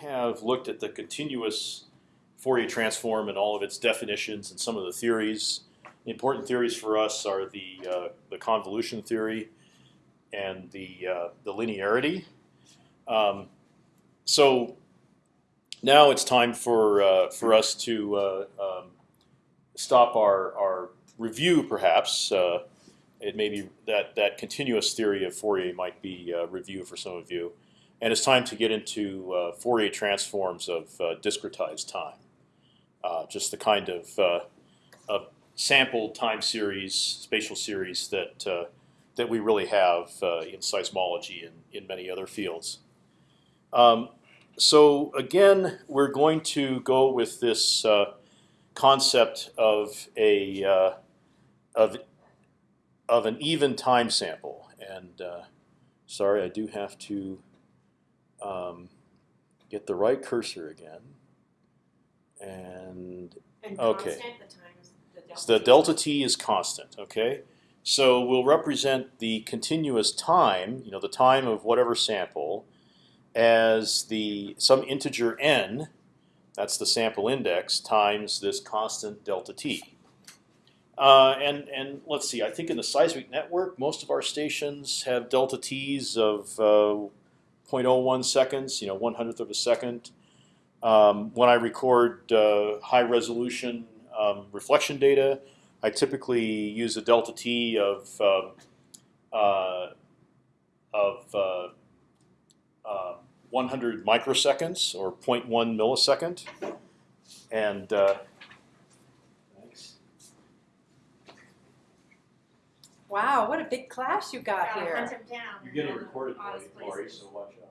have looked at the continuous Fourier transform and all of its definitions and some of the theories. The important theories for us are the uh, the convolution theory and the uh, the linearity. Um, so now it's time for uh, for us to uh, um, stop our our review, perhaps. Uh, it may be that that continuous theory of Fourier might be uh, review for some of you, and it's time to get into uh, Fourier transforms of uh, discretized time. Uh, just the kind of, uh, of sample time series, spatial series that uh, that we really have in seismology and in many other fields. Um, so again, we're going to go with this concept of a of of an even time sample. And uh, sorry, I do have to um, get the right cursor again. And, And Okay. constant, the times, the delta. so the delta t is constant. Okay, so we'll represent the continuous time, you know, the time of whatever sample, as the some integer n. That's the sample index times this constant delta t. Uh, and and let's see. I think in the seismic network, most of our stations have delta t's of uh, 0.01 seconds. You know, one hundredth of a second. Um, when I record uh, high resolution um, reflection data, I typically use a delta t of uh, uh, of uh, uh, 100 microseconds or 0.1 millisecond, and uh, thanks. Wow, what a big class you got Gotta here. hunt him down. You're in getting all the recorded, oddest Lori, Lori, places. so watch out.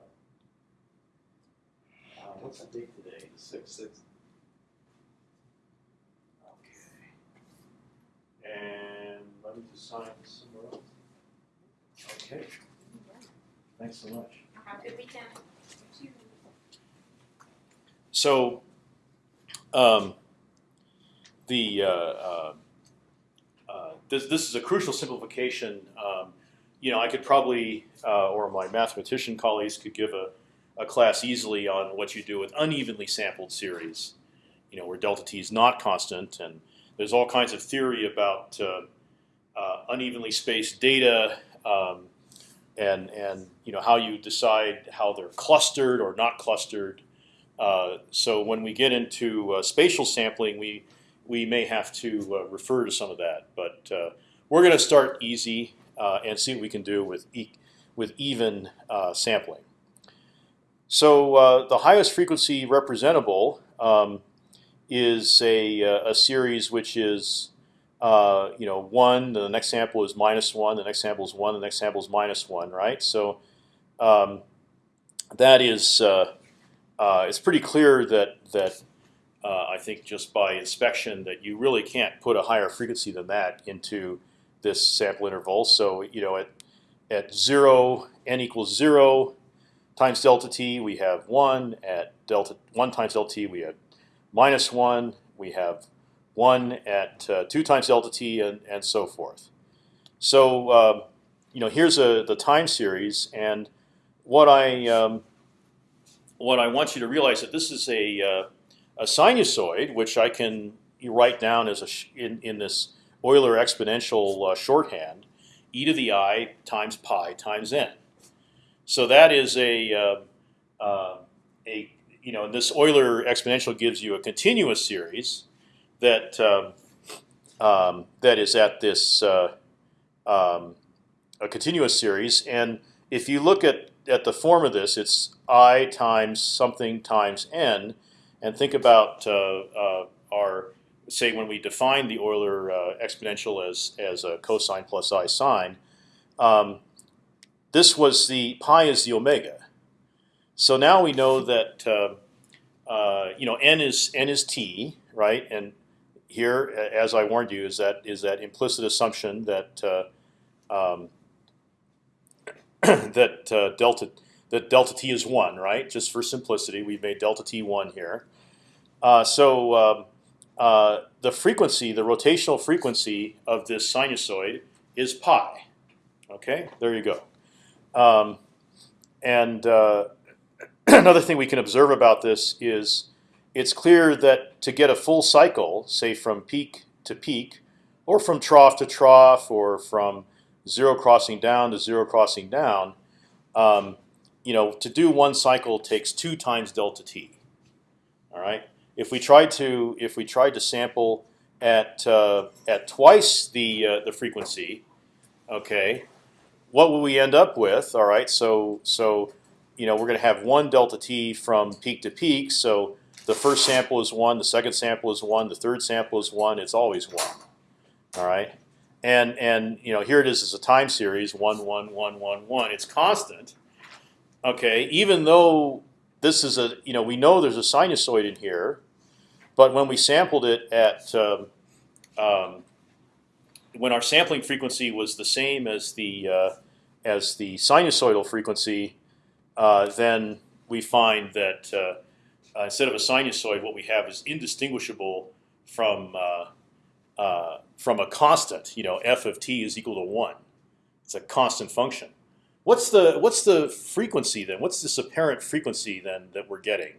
Uh, what's the date today? The sixth. Sixth. Okay. And let me just sign this somewhere else. Okay. Thanks so much. Have a good weekend. So, um, the uh, uh, uh, this this is a crucial simplification. Um, you know, I could probably, uh, or my mathematician colleagues could give a, a class easily on what you do with unevenly sampled series. You know, where delta t is not constant, and there's all kinds of theory about uh, uh, unevenly spaced data. Um, and, and you know how you decide how they're clustered or not clustered. Uh, so when we get into uh, spatial sampling, we we may have to uh, refer to some of that. But uh, we're going to start easy uh, and see what we can do with e with even sampling. So the highest frequency representable um, is a, a series which is uh, you know one. The next sample is minus one. The next sample is one. The next sample is minus one. Right. So um, that is. Uh, uh, it's pretty clear that that uh, I think just by inspection that you really can't put a higher frequency than that into this sample interval. So you know at at zero n equals zero times delta t we have one. At delta one times delta t we have minus one. We have one at uh, two times delta t and and so forth. So um, you know here's a the time series and what I um, what I want you to realize that this is a uh, a sinusoid, which I can write down as a in in this Euler exponential uh, shorthand, e to the i times pi times n. So that is a uh, uh, a you know this Euler exponential gives you a continuous series that um, um, that is at this uh, um, a continuous series, and if you look at at the form of this, it's i times something times n, and think about uh, uh, our say when we define the Euler uh, exponential as as a cosine plus i sine. Um, this was the pi is the omega. So now we know that uh, uh, you know n is n is t, right? And here, as I warned you, is that is that implicit assumption that uh, um, that delta that delta t is one, right? Just for simplicity, we've made delta t one here. Uh, so um, uh, the frequency, the rotational frequency of this sinusoid is pi. Okay, there you go. Um, and uh, another thing we can observe about this is it's clear that to get a full cycle, say from peak to peak, or from trough to trough, or from zero crossing down to zero crossing down, um, you know, to do one cycle takes two times delta t. All right. If we tried to if we tried to sample at uh, at twice the uh, the frequency, okay, what will we end up with? All right. So so you know we're going to have one delta t from peak to peak. So the first sample is one, the second sample is one, the third sample is one. It's always one. All right. And and you know here it is as a time series one one one one one. It's constant. Okay. Even though this is a you know we know there's a sinusoid in here, but when we sampled it at um, um, when our sampling frequency was the same as the uh, as the sinusoidal frequency, uh, then we find that uh, uh, instead of a sinusoid, what we have is indistinguishable from uh, uh, from a constant. You know, f of t is equal to one. It's a constant function. What's the what's the frequency then? What's this apparent frequency then that we're getting?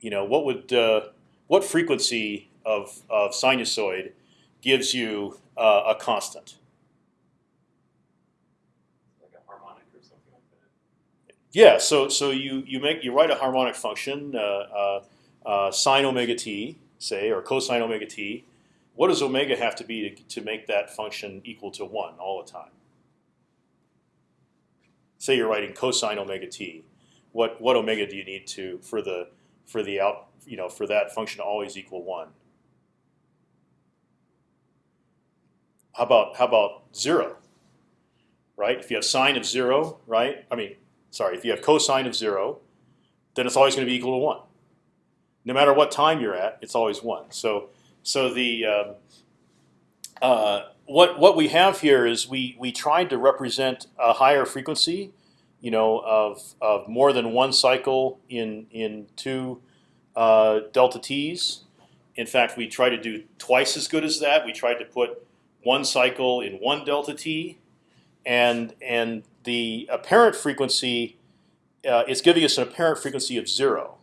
You know, what would uh, what frequency of of sinusoid gives you uh, a constant? Like a harmonic or something like that. Yeah. So so you you make you write a harmonic function uh, uh, uh, sine omega t say or cosine omega t. What does omega have to be to, to make that function equal to one all the time? Say you're writing cosine omega t. What what omega do you need to for the for the out you know for that function to always equal one? How about how about zero? Right. If you have sine of zero, right? I mean, sorry. If you have cosine of zero, then it's always going to be equal to one. No matter what time you're at, it's always one. So so the um, uh, what what we have here is we we tried to represent a higher frequency, you know, of of more than one cycle in in two uh, delta t's. In fact, we tried to do twice as good as that. We tried to put one cycle in one delta t, and and the apparent frequency uh, is giving us an apparent frequency of zero.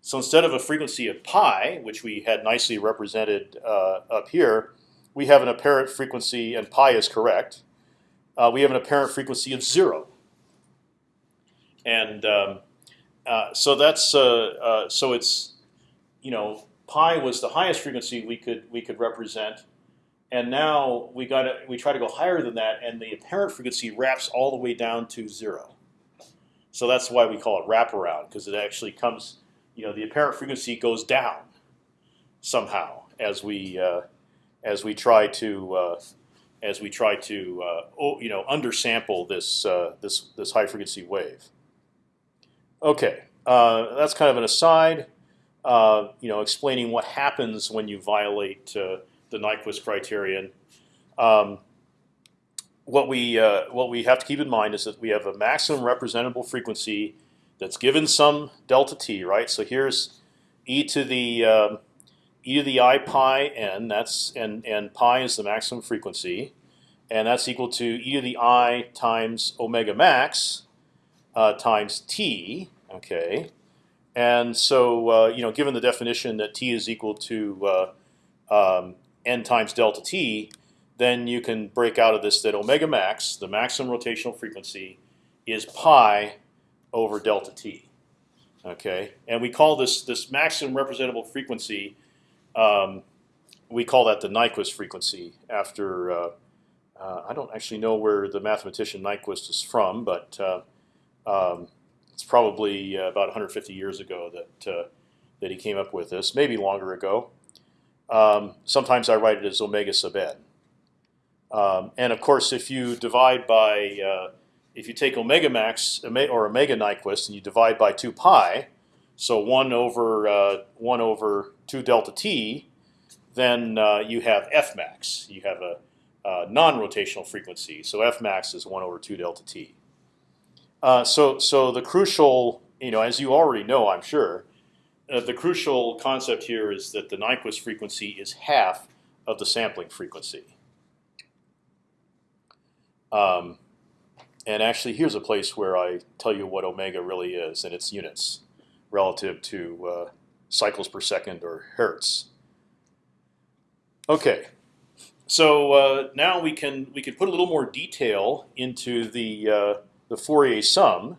So instead of a frequency of pi, which we had nicely represented uh, up here, we have an apparent frequency, and pi is correct. Uh, we have an apparent frequency of zero, and um, uh, so that's uh, uh, so it's you know pi was the highest frequency we could we could represent, and now we got we try to go higher than that, and the apparent frequency wraps all the way down to zero. So that's why we call it wraparound because it actually comes you know the apparent frequency goes down somehow as we uh, as we try to uh, as we try to oh, you know undersample this this this high frequency wave. Okay, uh, that's kind of an aside. Uh, you know, explaining what happens when you violate the Nyquist criterion. Um, what we what we have to keep in mind is that we have a maximum representable frequency that's given some delta t, right? So here's e to the um, e to the i pi n. That's and and pi is the maximum frequency, and that's equal to e to the i times omega max uh, times t. Okay, and so uh, you know, given the definition that t is equal to uh, um, n times delta t, then you can break out of this that omega max, the maximum rotational frequency, is pi over delta t. Okay, and we call this this maximum representable frequency. Um, we call that the Nyquist frequency. After uh, uh, I don't actually know where the mathematician Nyquist is from, but uh, um, it's probably uh, about 150 years ago that uh, that he came up with this. Maybe longer ago. Um, sometimes I write it as omega sub n. Um, and of course, if you divide by uh, if you take omega max or omega Nyquist and you divide by two pi, so one over uh, one over two delta t, then uh, you have f max. You have a, non-rotational frequency, so f max is one over two delta t. Uh, so so the crucial, you know, as you already know, I'm sure, uh, the crucial concept here is that the Nyquist frequency is half of the sampling frequency. Um, and actually, here's a place where I tell you what omega really is, and it's units relative to uh, cycles per second or hertz. Okay, so uh, now we can we can put a little more detail into the uh, the Fourier sum.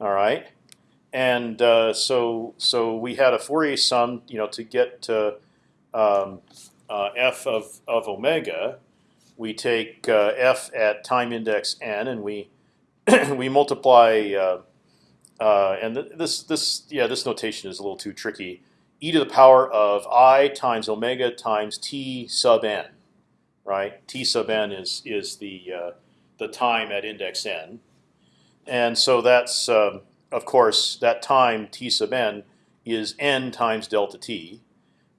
All right, and uh, so so we had a Fourier sum, you know, to get to um, uh, f of of omega. We take uh, f at time index n, and we we multiply. Uh, uh, and th this this yeah this notation is a little too tricky. E to the power of i times omega times t sub n, right? T sub n is is the uh, the time at index n, and so that's um, of course that time t sub n is n times delta t,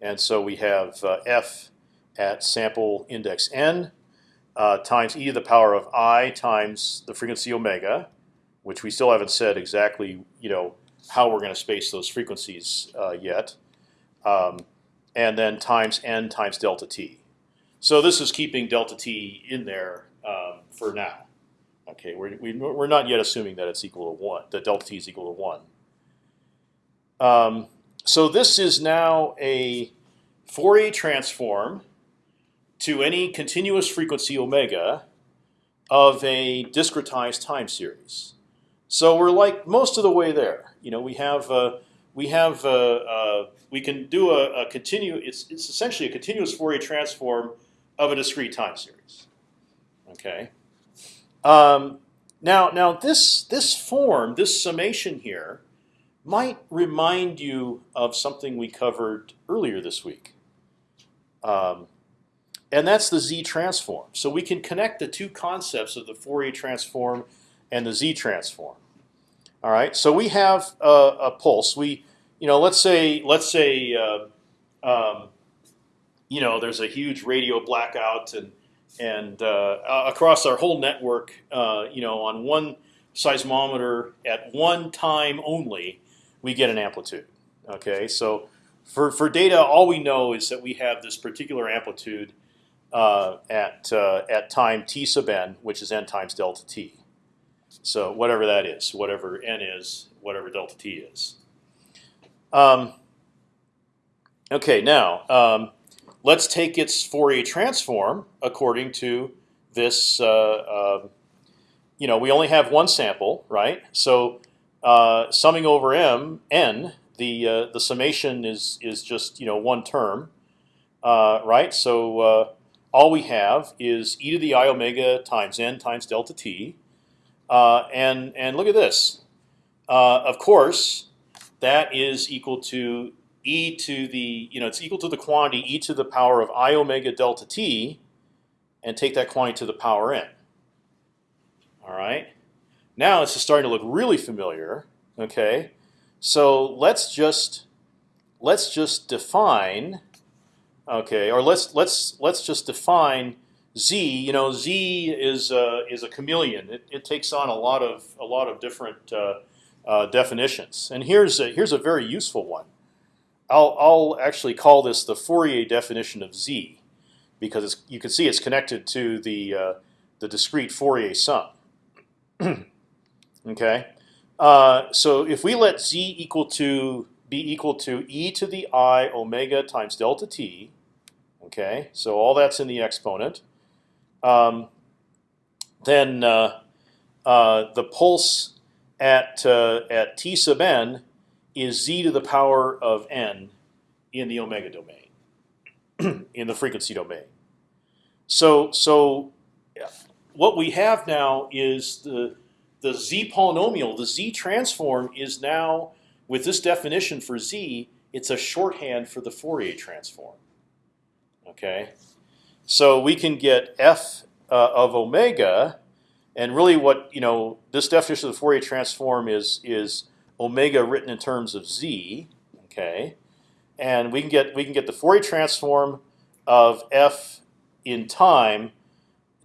and so we have uh, f at sample index n uh, times e to the power of i times the frequency omega, which we still haven't said exactly, you know, how we're going to space those frequencies uh, yet, um, and then times n times delta t. So this is keeping delta t in there um, for now. Okay, we're we, we're not yet assuming that it's equal to one, that delta t is equal to one. Um, so this is now a Fourier transform to any continuous frequency omega of a discretized time series. So we're like most of the way there. You know, we have uh, we have uh, uh, we can do a, a continue. It's it's essentially a continuous Fourier transform of a discrete time series. Okay. Um, now now this this form this summation here might remind you of something we covered earlier this week. Um, and that's the z transform. So we can connect the two concepts of the Fourier transform and the z transform. All right. So we have a, a pulse. We, you know, let's say let's say, uh, um, you know, there's a huge radio blackout and and uh, across our whole network, uh, you know, on one seismometer at one time only, we get an amplitude. Okay. So for for data, all we know is that we have this particular amplitude uh, at uh, at time t sub n, which is n times delta t. So whatever that is, whatever n is, whatever delta t is. Um, okay, now um, let's take its Fourier transform according to this. Uh, uh, you know, we only have one sample, right? So uh, summing over m n, the uh, the summation is is just you know one term, uh, right? So all we have is e to the i omega times n times delta t, and and look at this. Of course, that is equal to e to the you know it's equal to the quantity e to the power of i omega delta t, and take that quantity to the power n. All right. Now this is starting to look really familiar. Okay, so let's just let's just define Okay, or let's let's let's just define z. You know, z is uh, is a chameleon. It, it takes on a lot of a lot of different uh, uh, definitions. And here's a, here's a very useful one. I'll I'll actually call this the Fourier definition of z, because you can see it's connected to the uh, the discrete Fourier sum. okay, uh, so if we let z equal to be equal to e to the i omega times delta t, Okay, so all that's in the exponent. Um, then uh, uh, the pulse at uh, at t sub n is z to the power of n in the omega domain, in the frequency domain. So so what we have now is the the z polynomial, the z transform is now with this definition for z, it's a shorthand for the Fourier transform. Okay, so we can get f uh, of omega, and really what you know this definition of the Fourier transform is is omega written in terms of z. Okay, and we can get we can get the Fourier transform of f in time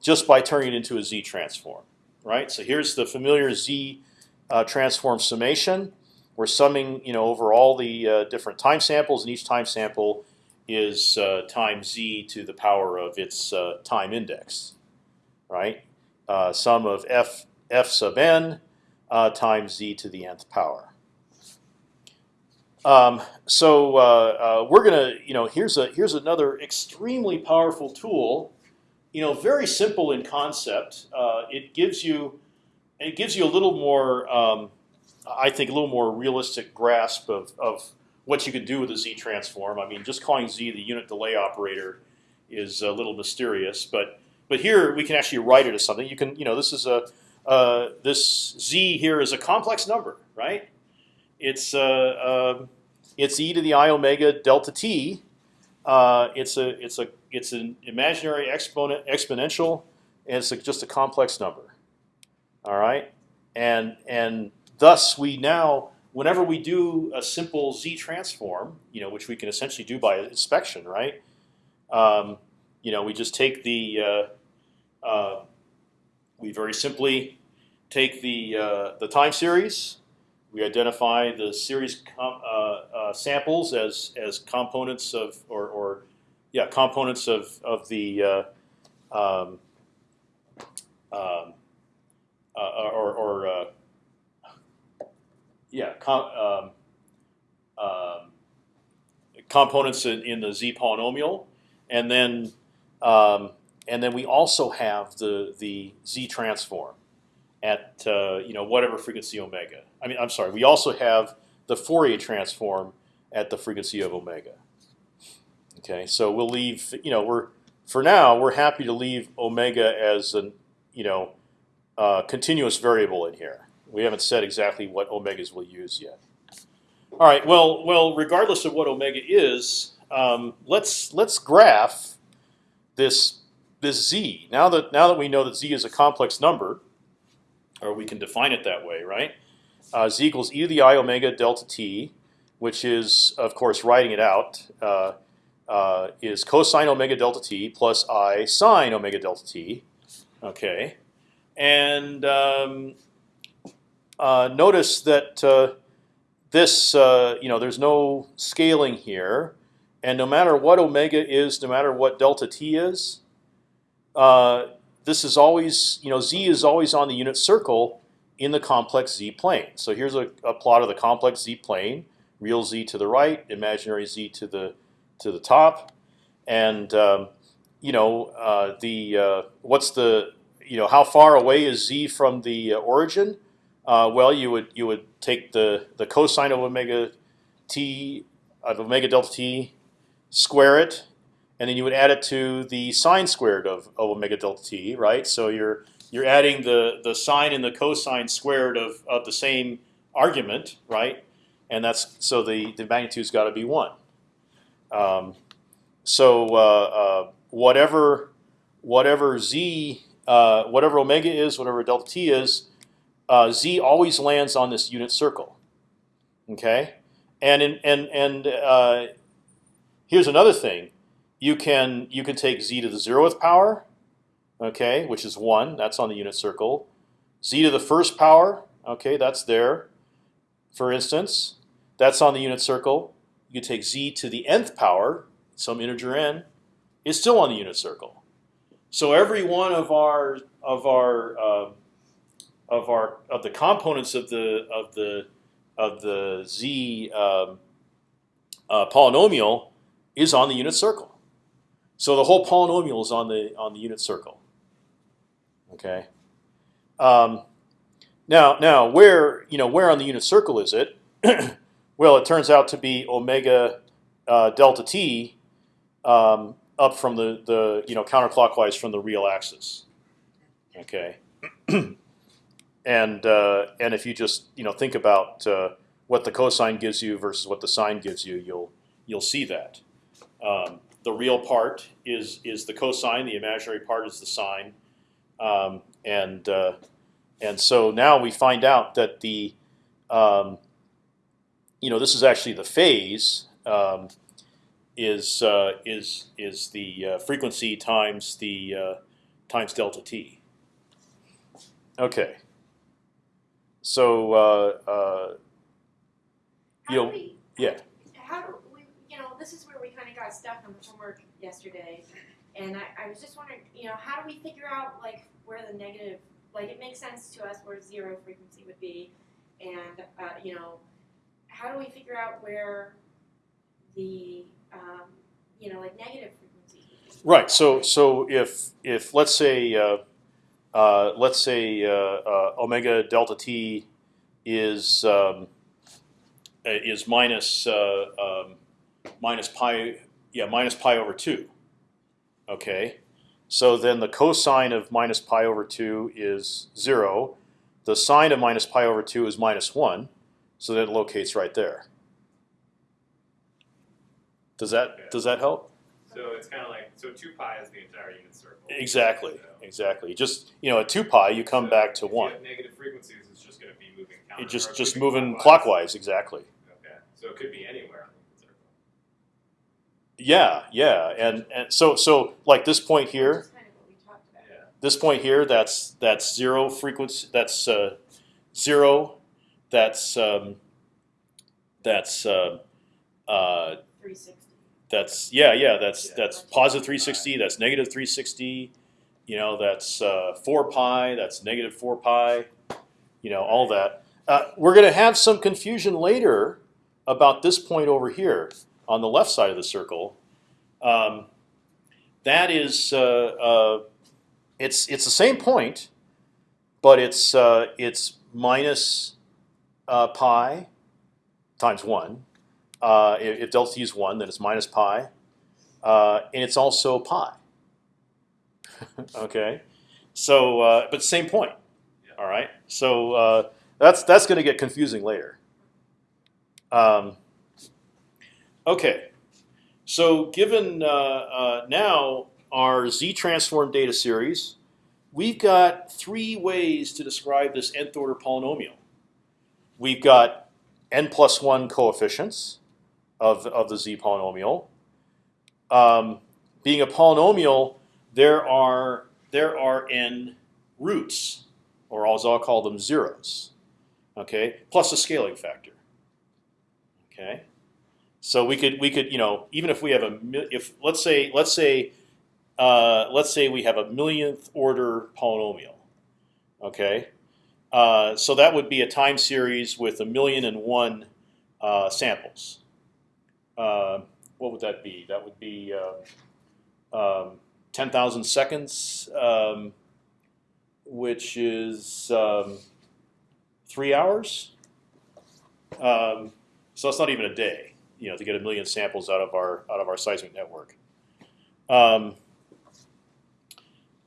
just by turning it into a z transform. Right. So here's the familiar z uh, transform summation. We're summing you know over all the uh, different time samples, and each time sample is uh, times z to the power of its uh, time index, right? Uh, sum of f f sub n uh, times z to the nth power. Um, so uh, uh, we're gonna, you know, here's a here's another extremely powerful tool. You know, very simple in concept. Uh, it gives you it gives you a little more, um, I think, a little more realistic grasp of, of what you can do with a z transform. I mean, just calling z the unit delay operator is a little mysterious, but but here we can actually write it as something. You can, you know, this is a uh, this z here is a complex number, right? It's uh, um it's e to the i omega delta t. Uh, it's a it's a it's an imaginary exponent exponential, and it's a, just a complex number. All right, and and thus we now, whenever we do a simple z transform, you know, which we can essentially do by inspection, right? Um, you know, we just take the uh, uh, we very simply take the uh, the time series. We identify the series uh, uh, samples as as components of or, or yeah components of of the uh, um, um, uh, or, or yeah com um, um, components in, in the z polynomial, and then um, and then we also have the the z transform at uh, you know whatever frequency omega. I mean, I'm sorry. We also have the Fourier transform at the frequency of omega. Okay, so we'll leave. You know, we're for now we're happy to leave omega as an you know uh, continuous variable in here. We haven't said exactly what omegas we'll use yet. All right. Well, well, regardless of what omega is, um, let's let's graph this this z. Now that now that we know that z is a complex number, or we can define it that way, right? Uh, z equals e to the i omega delta t, which is of course writing it out. Uh, uh, is cosine omega delta t plus i sine omega delta t. Okay, and um, uh, notice that uh, this, uh, you know, there's no scaling here, and no matter what omega is, no matter what delta t is, uh, this is always, you know, z is always on the unit circle in the complex z plane. So here's a, a plot of the complex z plane: real z to the right, imaginary z to the to the top, and um, you know uh, the uh, what's the you know how far away is z from the uh, origin? Uh, well, you would you would take the the cosine of omega t of omega delta t, square it, and then you would add it to the sine squared of, of omega delta t, right? So you're you're adding the the sine and the cosine squared of of the same argument, right? And that's so the the magnitude's got to be one. Um, so uh, uh, whatever whatever z uh, whatever omega is, whatever delta t is, uh, z always lands on this unit circle. Okay, and in, and and uh, here's another thing: you can you can take z to the zeroth power, okay, which is one. That's on the unit circle. z to the first power, okay, that's there. For instance, that's on the unit circle. You can take z to the nth power, some integer n, is still on the unit circle. So every one of our of our uh, of our of the components of the of the of the z um, uh, polynomial is on the unit circle. So the whole polynomial is on the on the unit circle. Okay. Um, now now where you know where on the unit circle is it? well, it turns out to be omega uh, delta t um, up from the the you know counterclockwise from the real axis. Okay. and uh, and if you just you know think about uh, what the cosine gives you versus what the sine gives you, you'll you'll see that um, the real part is is the cosine, the imaginary part is the sine, um, and uh, and so now we find out that the um, you know this is actually the phase um, is uh, is is the uh, frequency times the uh, times delta t. Okay. So uh, uh, you know, we, yeah. how do we, you know, this is where we kind of got stuck on homework yesterday, and I, I was just wondering, you know, how do we figure out like where the negative like it makes sense to us where zero frequency would be, and uh, you know, how do we figure out where the um, you know like negative be? Right. So so if if let's say uh, uh, let's say uh, uh, omega delta t is um, uh, is minus um, minus pi yeah minus pi over two. Okay. So then the cosine of minus pi over two is zero. The sine of minus pi over two is minus one. So that it locates right there. Does that does that help? So it's kind of like so two pi is the entire unit circle. Exactly, So- exactly. Just you know, at two pi, you come so back to one. negative frequencies, it's just going to be moving counter. It just just moving moving clockwise, exactly. Okay, so it could be anywhere in the circle. Yeah, yeah, and and so so like this point here, Which is kind of what we talked about. Yeah. this point here, that's that's zero frequency. That's uh, zero. That's um, that's uh, uh, that's yeah yeah that's Yeah. that's positive 360. That's negative 360. You know that's uh, four pi. That's negative four pi. You know all that. Uh, we're going to have some confusion later about this point over here on the left side of the circle. Um, that is, uh, uh, it's it's the same point, but it's uh, it's minus uh, pi times one. Uh, if, if delta t is one, then it's minus pi, uh, and it's also pi. okay, so uh, but same point. All right, so uh, that's that's going to get confusing later. Um, okay, so given uh, uh, now our z transform data series, we've got three ways to describe this nth order polynomial. We've got n plus one coefficients of of the z polynomial. Um, being a polynomial, there are there are n roots, or as I'll call them zeros. Okay, plus a scaling factor. Okay, so we could we could you know even if we have a if let's say let's say uh, let's say we have a millionth order polynomial. Okay, uh, so that would be a time series with a million and one uh, samples. Uh, what would that be? That would be uh, um, ten thousand seconds, um, which is um, three hours. Um, so it's not even a day, you know, to get a million samples out of our out of our seismic network. Um,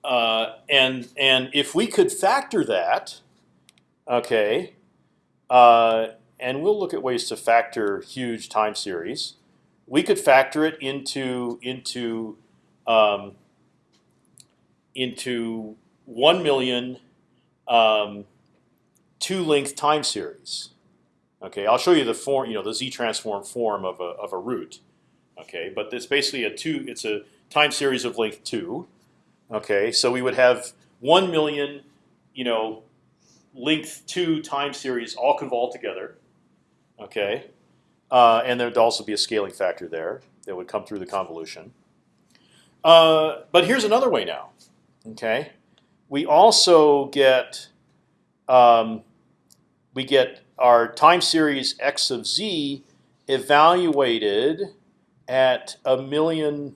uh, and and if we could factor that, okay, uh, and we'll look at ways to factor huge time series. We could factor it into into um, into one million um, two length time series. Okay, I'll show you the form, you know, the z transform form of a of a root. Okay, but it's basically a two. It's a time series of length two. Okay, so we would have one million, you know, length two time series all convolved together. Okay, uh, and there'd also be a scaling factor there that would come through the convolution. Uh, but here's another way now. Okay, we also get um, we get our time series x of z evaluated at a million.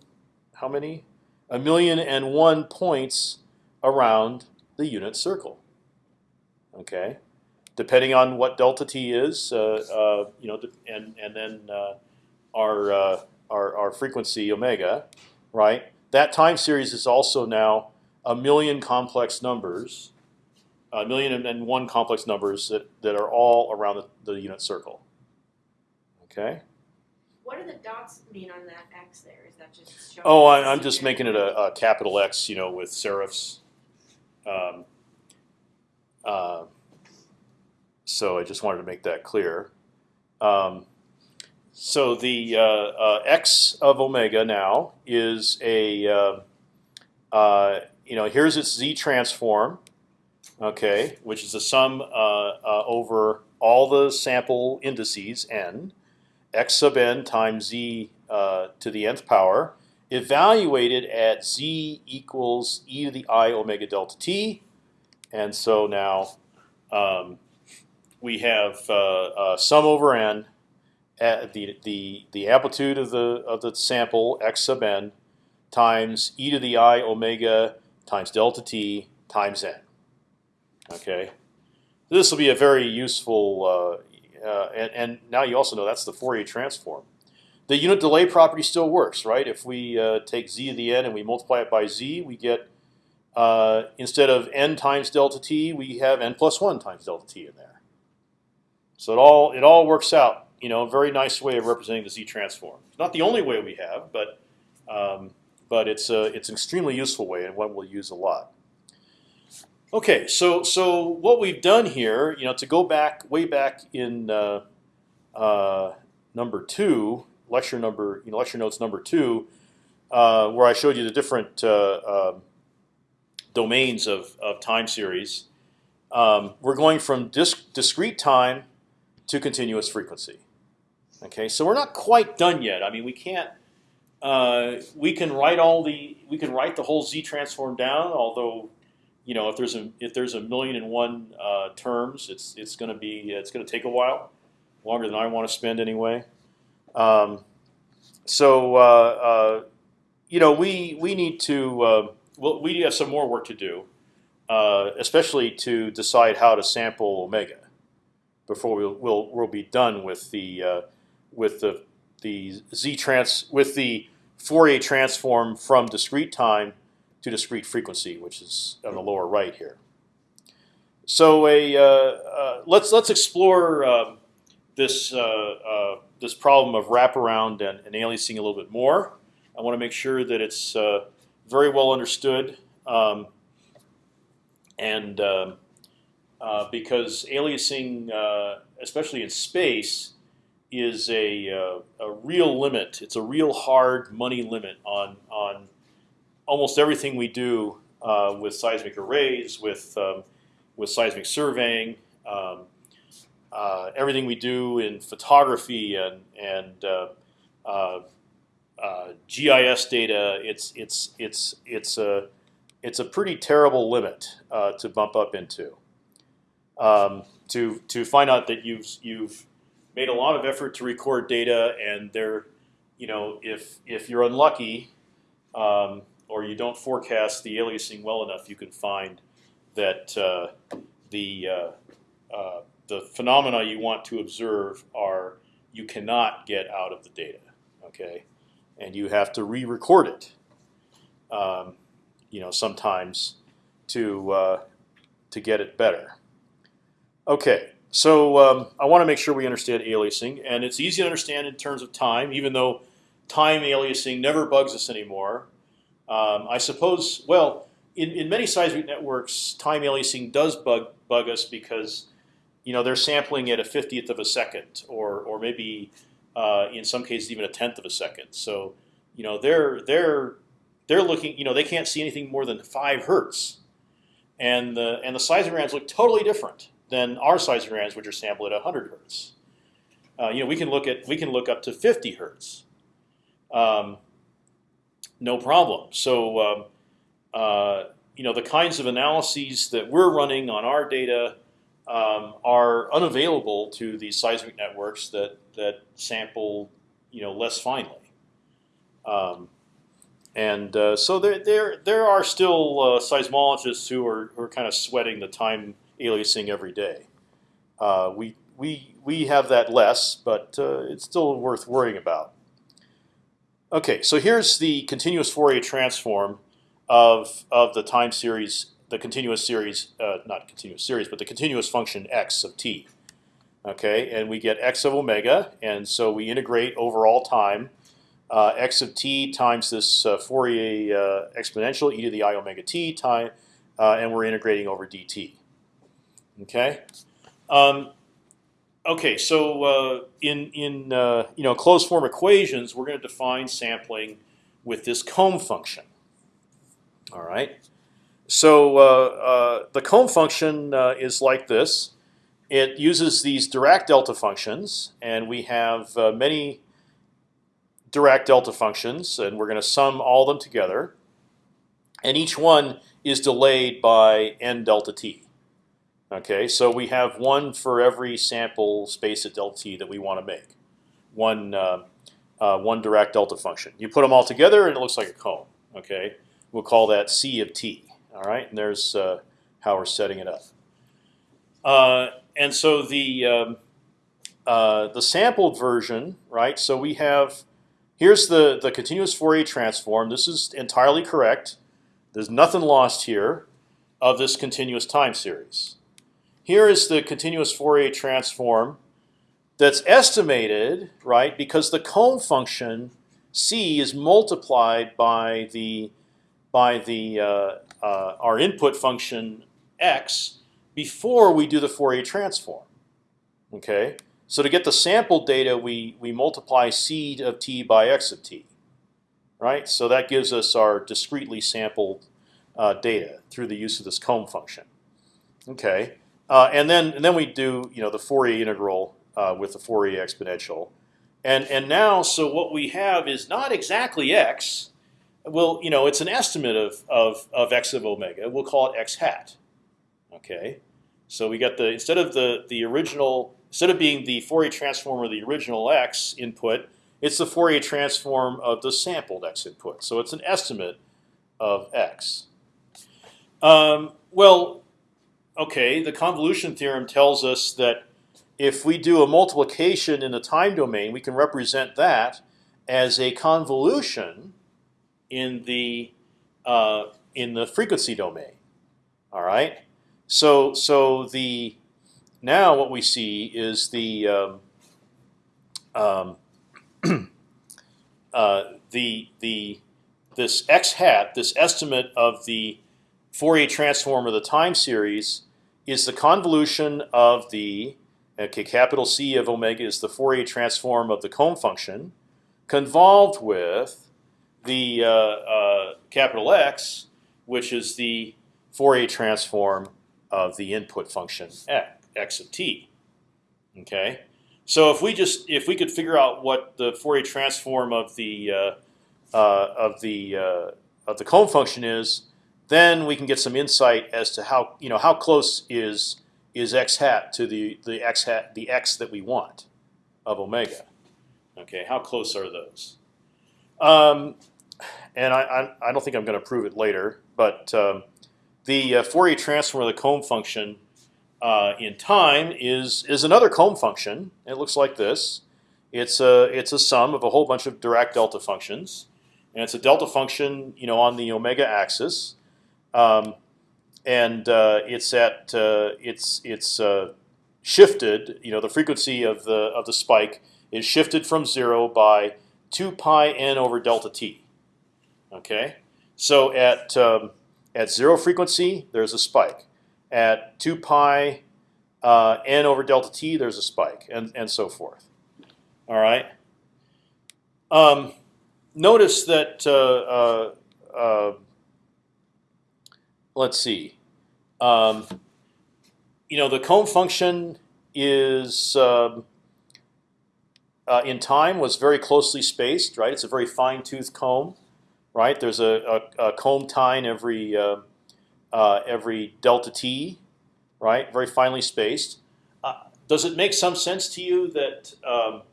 How many? A million and one points around the unit circle. Okay, depending on what delta t is, uh, uh, you know, and and then uh, our, uh, our our frequency omega, right? That time series is also now a million complex numbers, a million and one complex numbers that, that are all around the, the unit circle. Okay. What do the dots mean on that X there? Is that just showing? Oh, I, I'm just making it a, a capital X, you know, with serifs. Um, uh, so I just wanted to make that clear. Um, so the uh, uh, X of omega now is a, uh, uh, you know, here's its Z transform, okay, which is the sum uh, uh, over all the sample indices n, x sub n times z uh, to the nth power, evaluated at z equals e to the i omega delta t, and so now um, we have uh, uh, sum over n at the the the amplitude of the of the sample x sub n times e to the i omega times delta t times n. Okay, this will be a very useful, uh, uh, and, and now you also know that's the Fourier transform. The unit delay property still works, right? If we uh, take z to the n and we multiply it by z, we get uh, instead of n times delta t, we have n plus one times delta t in there. So it all it all works out. You know, a very nice way of representing the z transform. It's not the only way we have, but um, but it's a it's an extremely useful way and one we'll use a lot. Okay, so so what we've done here, you know, to go back way back in uh, uh, number two, lecture number, you know, lecture notes number two, uh, where I showed you the different uh, um, domains of, of time series. Um, we're going from disc discrete time to continuous frequency. Okay, so we're not quite done yet. I mean, we can't. Uh, we can write all the we can write the whole z transform down. Although, you know, if there's a if there's a million and one uh, terms, it's it's going to be it's going to take a while, longer than I want to spend anyway. Um, so uh, uh, you know, we we need to uh, well, we have some more work to do, uh, especially to decide how to sample omega before we'll we'll, we'll be done with the uh, with the the z trans with the Fourier transform from discrete time to discrete frequency, which is on the lower right here. So a uh, uh, let's let's explore um, this uh, uh, this problem of wraparound and, and aliasing a little bit more. I want to make sure that it's uh, very well understood, um, and um, uh, because aliasing, uh, especially in space, is a, uh, a real limit. It's a real hard money limit on on almost everything we do uh, with seismic arrays, with um, with seismic surveying, um, uh, everything we do in photography and and uh, uh, uh, GIS data. It's it's it's it's a it's a pretty terrible limit to bump up into. Um, to to find out that you've you've made a lot of effort to record data, and there, you know, if if you're unlucky, um, or you don't forecast the aliasing well enough, you can find that uh, the uh, uh, the phenomena you want to observe are you cannot get out of the data. Okay, and you have to re-record it. Um, you know, sometimes to uh, to get it better. Okay, so um, I want to make sure we understand aliasing, and it's easy to understand in terms of time, even though time aliasing never bugs us anymore. Um, I suppose, well, in, in many seismic networks, time aliasing does bug bug us because you know they're sampling at a fiftieth of a second, or or maybe uh, in some cases even a tenth of a second. So you know they're they're they're looking, you know, they can't see anything more than five hertz, and the and the seismograms look totally different than our seismograms, which are sampled at 100 hertz. Uh, you know, we can look at we can look up to 50 hertz. Um, no problem. So, um, uh, you know, the kinds of analyses that we're running on our data um, are unavailable to these seismic networks that that sample, you know, less finely. Um, and uh, so there, there, there are still uh, seismologists who are, who are kind of sweating the time aliasing every day. Uh, we, we, we have that less, but uh, it's still worth worrying about. Okay, so here's the continuous Fourier transform of, of the time series, the continuous series, uh, not continuous series, but the continuous function x of t. Okay, and we get x of omega, and so we integrate over all time uh, x of t times this uh, Fourier uh, exponential e to the i omega t time, uh, and we're integrating over dt. Okay. Um, okay. So uh, in in uh, you know closed form equations, we're going to define sampling with this comb function. All right. So the comb function is like this. It uses these Dirac delta functions, and we have many Dirac delta functions, and we're going to sum all of them together. and each one is delayed by n delta t. Okay, so we have one for every sample space at delta t that we want to make. One uh, uh, one Dirac delta function. You put them all together, and it looks like a comb. Okay, we'll call that c of t. All right, and there's uh, how we're setting it up. Uh, and so the um, uh, the sampled version, right? So we have here's the the continuous Fourier transform. This is entirely correct. There's nothing lost here of this continuous time series. Here is the continuous Fourier transform that's estimated, right? Because the comb function c is multiplied by the by the uh, uh, our input function x before we do the Fourier transform. Okay, so to get the sample data, we we multiply c of t by x of t, right? So that gives us our discretely sampled uh, data through the use of this comb function. Okay, uh, and then and then we do you know the Fourier integral uh, with the Fourier exponential, and and now so what we have is not exactly x. Well, you know it's an estimate of of of x of omega. We'll call it x hat. Okay, so we got the instead of the the original instead of being the Fourier transform of the original x input, it's the Fourier transform of the sampled x input. So it's an estimate of x. Um, well, okay, the convolution theorem tells us that if we do a multiplication in the time domain, we can represent that as a convolution in the uh, in the frequency domain. All right. So so the now what we see is the um, um, uh, the the this x hat, this estimate of the Fourier transform of the time series, is the convolution of the okay capital C of omega is the Fourier transform of the comb function, convolved with the uh, uh, capital X, which is the Fourier transform of the input function x x of t. Okay, so if we just if we could figure out what the Fourier transform of the uh, uh, of the uh, of the comb function is, then we can get some insight as to how you know how close is is x hat to the the x hat the x that we want of omega. Okay, how close are those? Um, and I, I, I don't think I'm going to prove it later, but um, the uh, Fourier transform of the comb function uh, in time is is another comb function. It looks like this. It's a it's a sum of a whole bunch of Dirac delta functions, and it's a delta function, you know, on the omega axis, um, and uh, it's at uh, it's it's uh, shifted. You know, the frequency of the of the spike is shifted from zero by two pi n over delta t. Okay, so at um, at zero frequency, there's a spike. At two pi uh, n over delta t, there's a spike, and and so forth. All right. Um, notice that. Uh, uh, uh let's see. Um, you know, the comb function is um, uh, in time was very closely spaced, right? It's a very fine tooth comb, right? There's a, a, a comb tine every uh, uh, every delta t, right? Very finely spaced. Uh, does it make some sense to you that, um,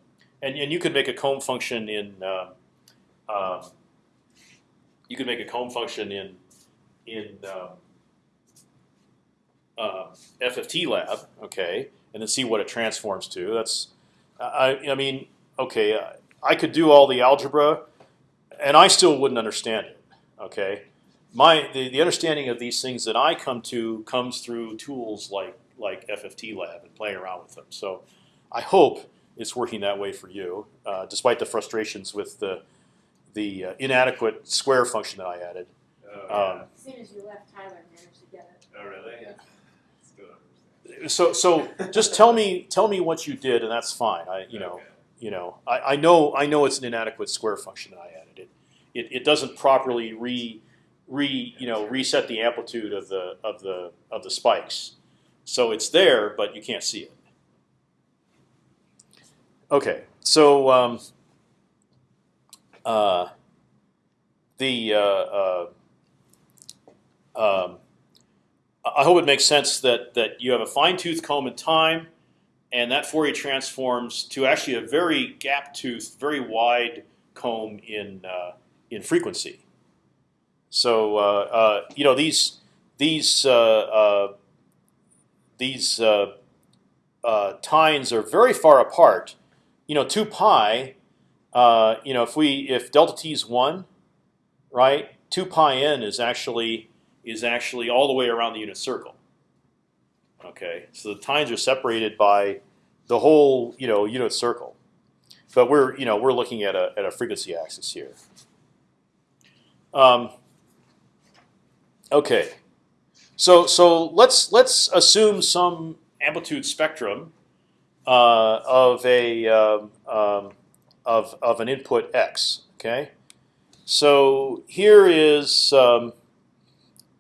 and, and you could make a comb function in, um, um you could make a comb function in in um, uh, FFT lab, okay, and then see what it transforms to. That's, I, I mean, okay, I could do all the algebra, and I still wouldn't understand it, okay. My the, the understanding of these things that I come to comes through tools like like FFT lab and playing around with them. So, I hope it's working that way for you, uh, despite the frustrations with the the uh, inadequate square function that I added. Oh. Um, As soon as you left, Tyler managed to get it. oh really? Yeah. Still don't understand. so so just tell me tell me what you did, and that's fine. I you know Okay. you know I, I know I know it's an inadequate square function that I added. It it, it doesn't properly re re you know reset the amplitude of the of the of the spikes. So it's there, but you can't see it. Okay, so um, uh, the uh, uh, um, I hope it makes sense that that you have a fine tooth comb in time, and that Fourier transforms to actually a very gap tooth, very wide comb in uh, in frequency. So uh, uh, you know these these uh, uh, these uh, tines are very far apart. You know, two pi. You know, if we if delta t is one, right? Two pi n is actually is actually all the way around the unit circle. Okay, so the tines are separated by the whole you know unit circle, but we're you know we're looking at a at a frequency axis here. Um, okay, so so let's let's assume some amplitude spectrum uh, of a um, um, of of an input x. Okay, so here is um,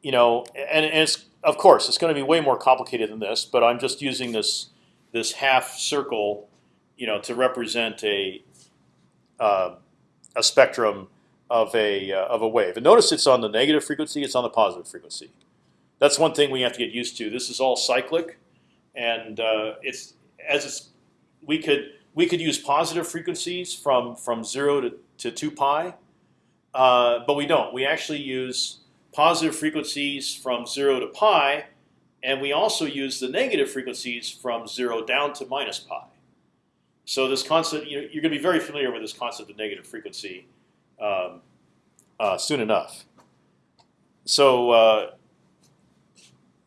you know, and, and it's of course it's going to be way more complicated than this, but I'm just using this this half circle, you know, to represent a uh, a spectrum of a uh, of a wave. And notice it's on the negative frequency, it's on the positive frequency. That's one thing we have to get used to. This is all cyclic, and uh, it's as it's we could we could use positive frequencies from from zero to to two pi, uh, but we don't. We actually use positive frequencies from zero to pi, and we also use the negative frequencies from zero down to minus pi. So this concept, you you're going to be very familiar with this concept of negative frequency um, uh, soon enough. So uh,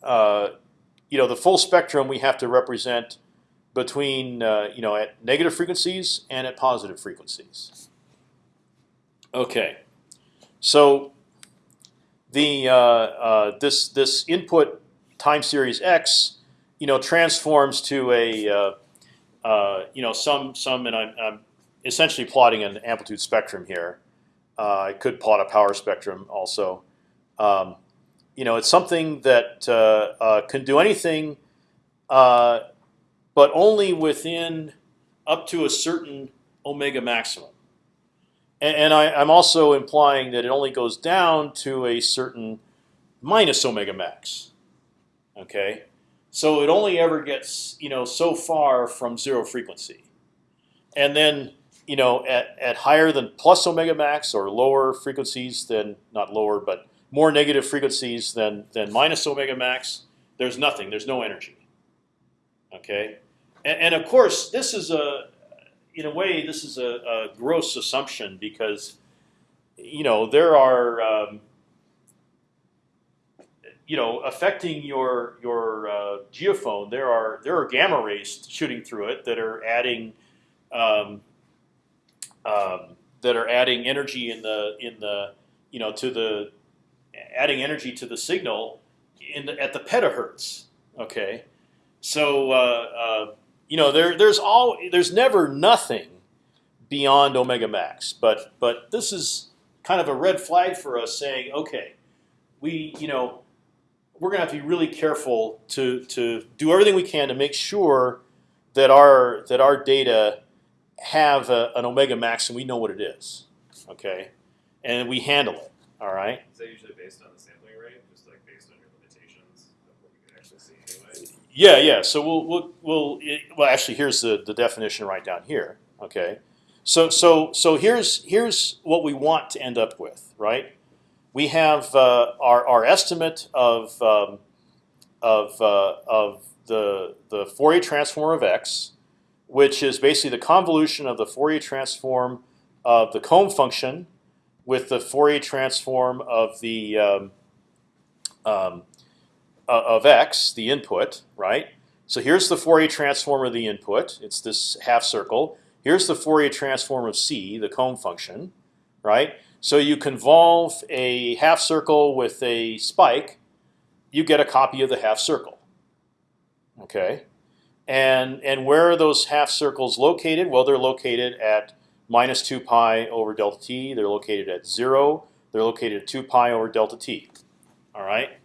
uh, you know the full spectrum we have to represent between uh, you know at negative frequencies and at positive frequencies. Okay, so the uh, uh, this this input time series x, you know, transforms to a uh, uh, you know some some, and I'm, I'm essentially plotting an amplitude spectrum here. Uh, I could plot a power spectrum also. Um, you know, it's something that uh, can do anything, but only within up to a certain omega maximum. And, and I, I'm also implying that it only goes down to a certain minus omega max. Okay, so it only ever gets you know so far from zero frequency, and then you know at, at higher than plus omega max or lower frequencies than not lower but more negative frequencies than than minus omega max, there's nothing. There's no energy. Okay, and, and of course this is a in a way this is a, a gross assumption because you know there are um, you know affecting your your uh, geophone. There are there are gamma rays shooting through it that are adding um, um, that are adding energy in the in the you know to the adding energy to the signal in the, at the petahertz. Okay, so uh, uh, you know there there's all there's never nothing beyond omega max, but but this is kind of a red flag for us saying okay, we you know we're going to have to be really careful to to do everything we can to make sure that our that our data have a, an omega max and we know what it is, okay, and we handle it. All right. Is that usually based on the rate, just like based on your limitations of what you can actually see anyway? Yeah, yeah. So we'll we'll, we'll well actually here's the, the definition right down here. Okay. So so so here's here's what we want to end up with, right? We have uh, our our estimate of um, of uh, of the the Fourier transform of x, which is basically the convolution of the Fourier transform of the comb function with the Fourier transform of the um, um, uh, of x, the input, right? So here's the Fourier transform of the input. It's this half circle. Here's the Fourier transform of c, the comb function, right? So you convolve a half circle with a spike, you get a copy of the half circle. Okay, and and where are those half circles located? Well, they're located at minus two pi over delta t. They're located at zero. They're located at two pi over delta t. All right,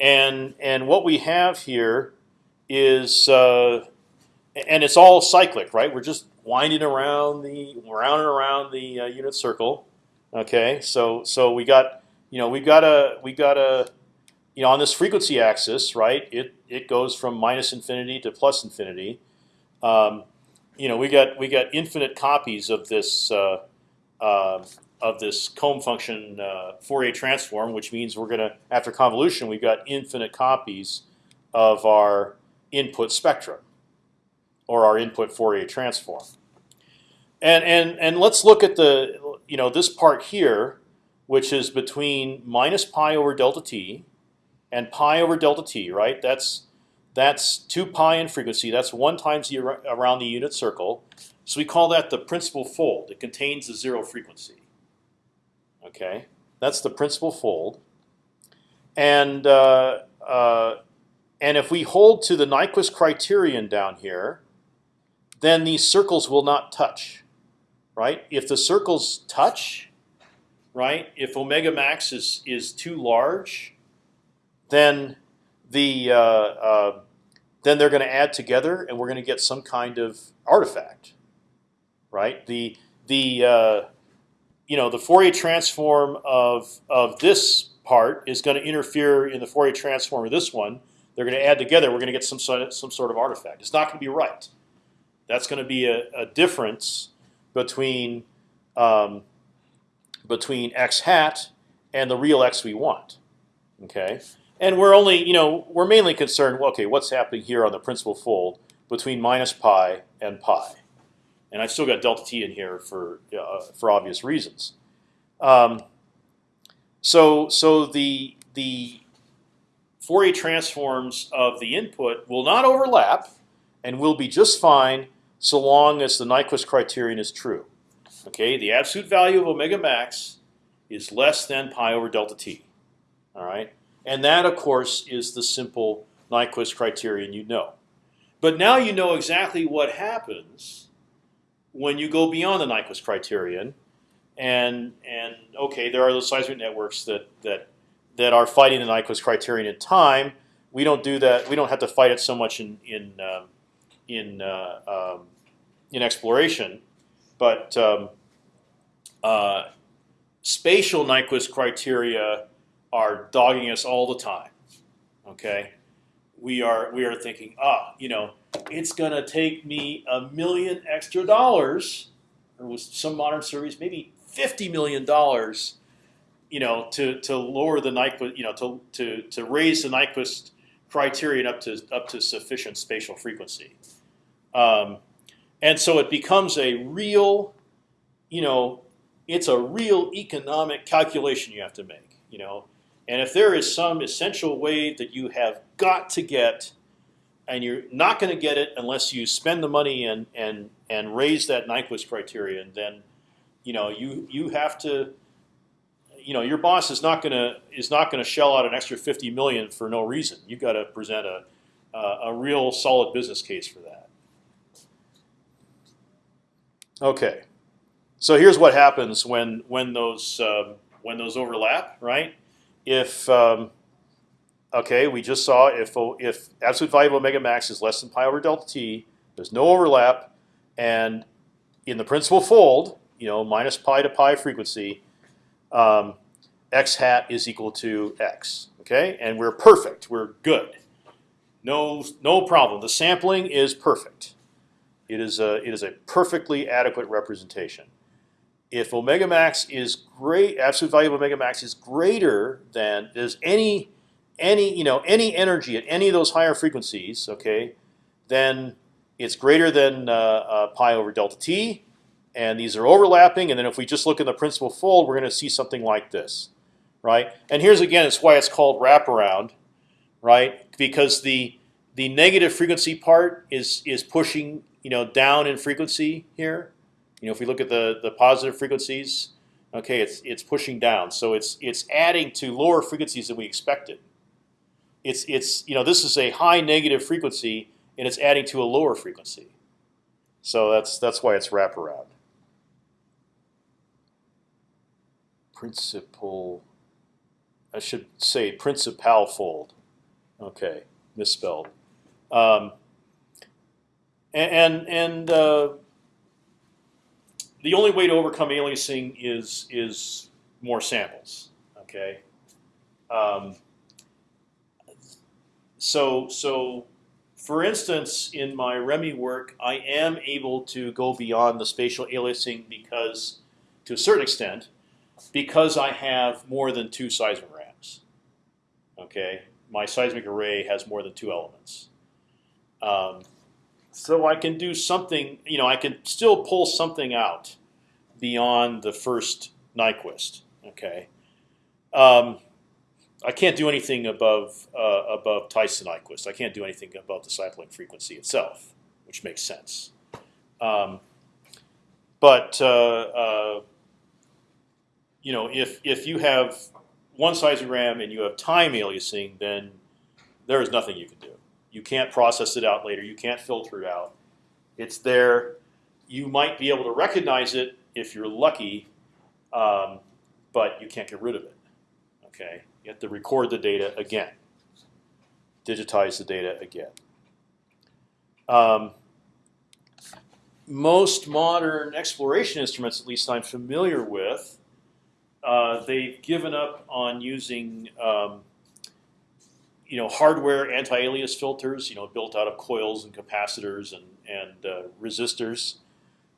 and and what we have here is, uh, and it's all cyclic, right? We're just winding around the round and around the uh, unit circle. Okay, so so we got you know we got a we got a you know, on this frequency axis, right? It it goes from minus infinity to plus infinity. Um, you know, we got we got infinite copies of this uh, uh, of this comb function uh, Fourier transform, which means we're gonna after convolution we've got infinite copies of our input spectrum or our input Fourier transform. And and and let's look at the you know this part here, which is between minus pi over delta t and pi over delta t. Right? That's that's two pi in frequency. That's one times the around the unit circle. So we call that the principal fold. It contains the zero frequency. Okay, that's the principal fold. And uh, uh, and if we hold to the Nyquist criterion down here, then these circles will not touch, right? If the circles touch, right? If omega max is is too large, then the uh, uh, then they're going to add together, and we're going to get some kind of artifact, right? The the uh, you know the Fourier transform of of this part is going to interfere in the Fourier transform of this one. They're going to add together. We're going to get some sort of, some sort of artifact. It's not going to be right. That's going to be a, a difference between um, between x hat and the real x we want. Okay, and we're only you know we're mainly concerned. Okay, what's happening here on the principal fold between minus pi and pi? And I've still got delta t in here for uh, for obvious reasons. Um, so so the the Fourier transforms of the input will not overlap, and will be just fine so long as the Nyquist criterion is true. Okay, the absolute value of omega max is less than pi over delta t. All right, and that of course is the simple Nyquist criterion you know. But now you know exactly what happens when you go beyond the Nyquist criterion, and and okay, there are those seismic networks that that that are fighting the Nyquist criterion in time. We don't do that. We don't have to fight it so much in in um, in uh, um, in exploration, but um, uh, spatial Nyquist criteria are dogging us all the time. Okay, we are we are thinking, ah, you know, it's gonna take me a million extra dollars, or with some modern surveys, maybe fifty million dollars, you know, to to lower the Nyquist, you know, to to to raise the Nyquist criterion up to up to sufficient spatial frequency. Um, and so it becomes a real, you know, it's a real economic calculation you have to make, you know. And if there is some essential wave that you have got to get, and you're not going to get it unless you spend the money and and and raise that Nyquist criterion, then, you know, you you have to, you know, your boss is not going to is not going to shell out an extra fifty million for no reason. You've got to present a a, a real solid business case for that. Okay, so here's what happens when when those um, when those overlap, right? If um, okay, we just saw if if absolute value of omega max is less than pi over delta t, there's no overlap, and in the principal fold, you know, minus pi to pi frequency, um, x hat is equal to x. Okay, and we're perfect. We're good. No, no problem. The sampling is perfect. It is a it is a perfectly adequate representation. If omega max is great, absolute value of omega max is greater than is any any you know any energy at any of those higher frequencies, okay, then it's greater than uh, uh, pi over delta t, and these are overlapping. And then if we just look in the principal fold, we're going to see something like this, right? And here's again, it's why it's called wraparound, right? Because the the negative frequency part is is pushing you know down in frequency here. You know, if we look at the the positive frequencies, okay, it's it's pushing down. So it's it's adding to lower frequencies than we expected. It's it's you know this is a high negative frequency and it's adding to a lower frequency. So that's that's why it's wraparound. Principal. I should say principal fold. Okay, misspelled. Um, and and uh, the only way to overcome aliasing is is more samples. Okay. Um, so so, for instance, in my ReMi work, I am able to go beyond the spatial aliasing because, to a certain extent, because I have more than two seismograms. Okay, my seismic array has more than two elements. Um, so I can do something. You know, I can still pull something out beyond the first Nyquist. Okay. Um, I can't do anything above uh, above Tyson Nyquist. I can't do anything above the sampling frequency itself, which makes sense. Um, but uh, uh, you know, if if you have one seismogram and you have time aliasing, then there is nothing you can do. You can't process it out later. You can't filter it out. It's there. You might be able to recognize it if you're lucky, um, but you can't get rid of it. Okay, you have to record the data again, digitize the data again. Um, most modern exploration instruments, at least I'm familiar with, uh, they've given up on using um, you know hardware anti-alias filters, you know, built out of coils and capacitors and and uh, resistors,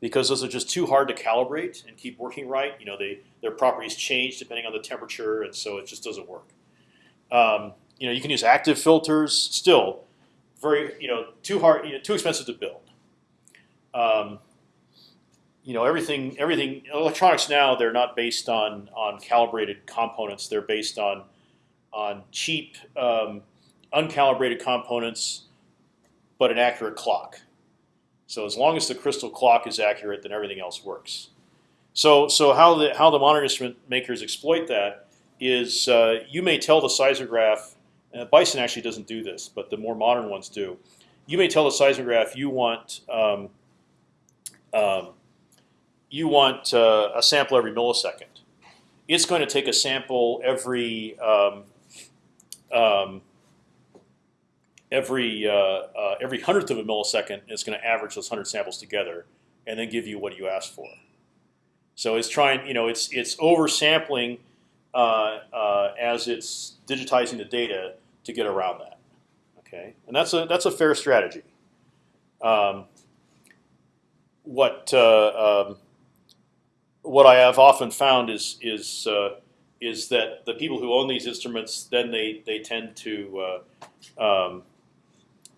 because those are just too hard to calibrate and keep working right. You know, they their properties change depending on the temperature, and so it just doesn't work. Um, you know, you can use active filters, still very you know too hard, you know, too expensive to build. Um, you know everything everything electronics now they're not based on on calibrated components they're based on on cheap um, uncalibrated components but an accurate clock so as long as the crystal clock is accurate then everything else works so so how the how the modern instrument makers exploit that is uh, you may tell the seismograph uh, Bison actually doesn't do this but the more modern ones do you may tell the seismograph you want um, um, you want uh, a sample every millisecond. It's going to take a sample every um, um, every uh, uh, every hundredth of a millisecond. It's going to average those hundred samples together, and then give you what you asked for. So it's trying, you know, it's it's oversampling uh, uh, as it's digitizing the data to get around that. Okay, and that's a that's a fair strategy. Um, what uh, um, what I have often found is is uh, is that the people who own these instruments then they they tend to um,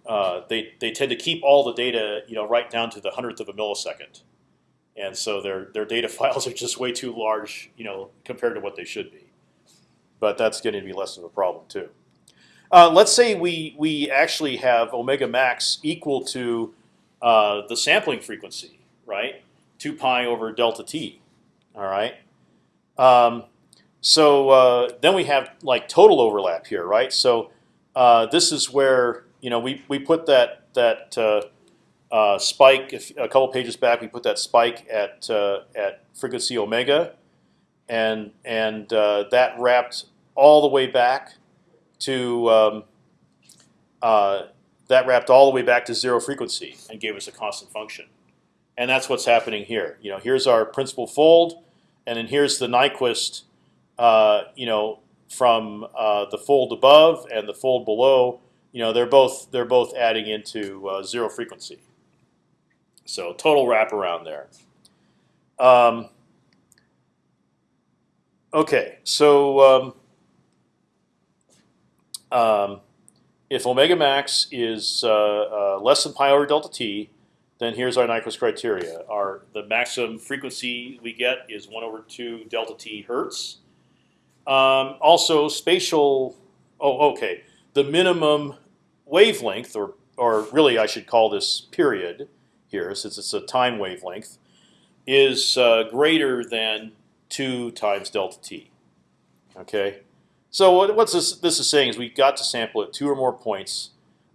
uh, they they tend to keep all the data you know right down to the hundredth of a millisecond, and so their their data files are just way too large you know compared to what they should be. But that's going to be less of a problem too. Uh, let's say we we actually have omega max equal to uh, the sampling frequency, right? Two pi over delta t. All right. Um, so uh, then we have like total overlap here, right? So uh, this is where you know we we put that that uh, uh spike if, a couple pages back. We put that spike at uh, at frequency omega, and and uh, that wrapped all the way back to um, that wrapped all the way back to zero frequency and gave us a constant function. And that's what's happening here. You know, here's our principal fold, and then here's the Nyquist. Uh, you know, from uh, the fold above and the fold below. You know, they're both they're both adding into uh, zero frequency. So total wraparound there. Um, okay, so um, um, if omega max is uh, uh, less than pi over delta t, then here's our Nyquist criteria. Our the maximum frequency we get is one over two delta t hertz. Um, also spatial. Oh, okay. The minimum wavelength, or or really I should call this period here, since it's a time wavelength, is uh, greater than two times delta t. Okay. So what, what's this? This is saying is we got to sample at two or more points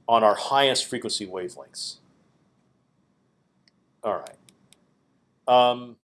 on our highest frequency wavelengths. All right. Um,